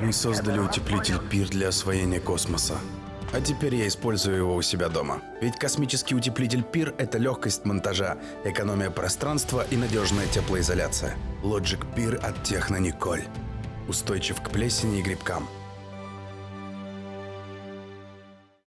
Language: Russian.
Мы создали утеплитель Пир для освоения космоса. А теперь я использую его у себя дома. Ведь космический утеплитель Пир – это легкость монтажа, экономия пространства и надежная теплоизоляция. Logic Пир от Техно Николь. Устойчив к плесени и грибкам.